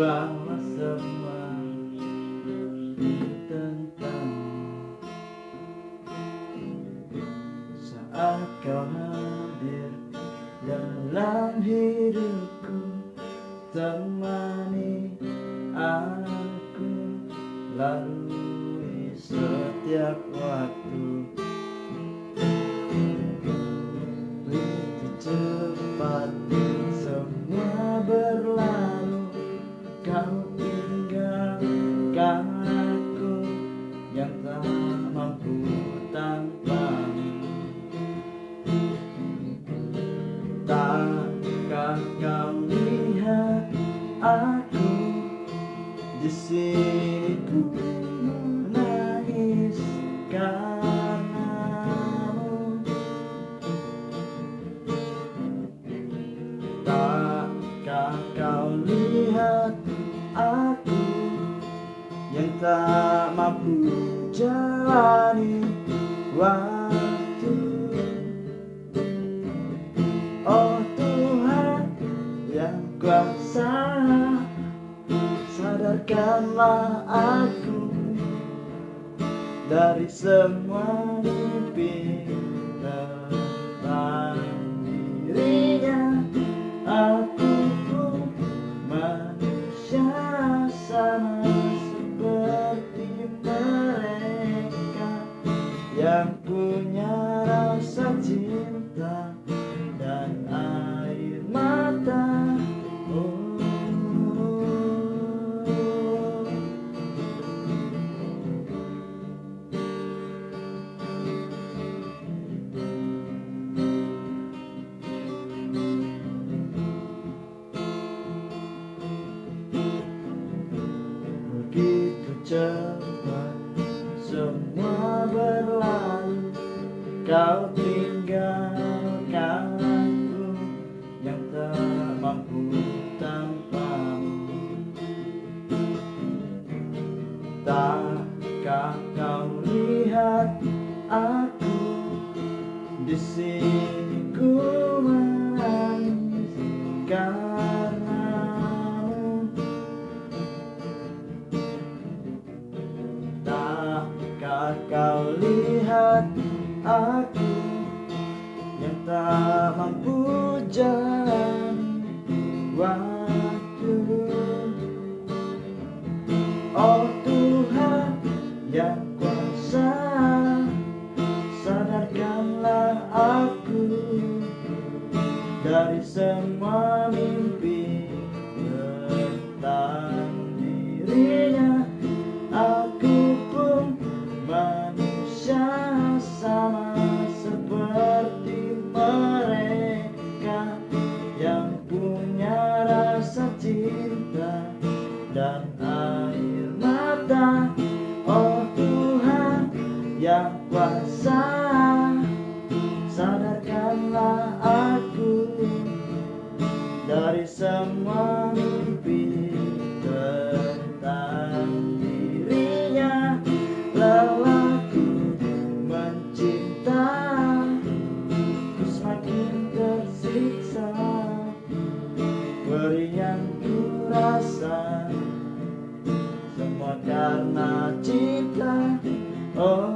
bahwa semua tentang saat kau hadir dalam hidupku temani aku lalu setiap waktu. Yang tak mampu tanpamu. Takkah kau lihat aku di sini ku menangis karenamu Takkah kau lihat aku yang tak mampu jalani waktu. Oh Tuhan yang kuasa Sadarkanlah aku Dari semua mimpi Yang punya rasa cinta dan air mata oh. Begitu cepat semua Kau tinggalkan aku yang tak mampu tanpamu. Takkah kau lihat aku di sini ku menangis karenamu? Takkah kau lihat aku yang tak mampu jalani waktu. Oh Tuhan yang kuasa Sadarkanlah aku Dari semua mimpi kuasa Sadarkanlah aku Dari semua mimpi tentang dirinya. Lelahku mencinta Ku semakin tersiksa. Beri yang ku rasa Semua karena cinta. Oh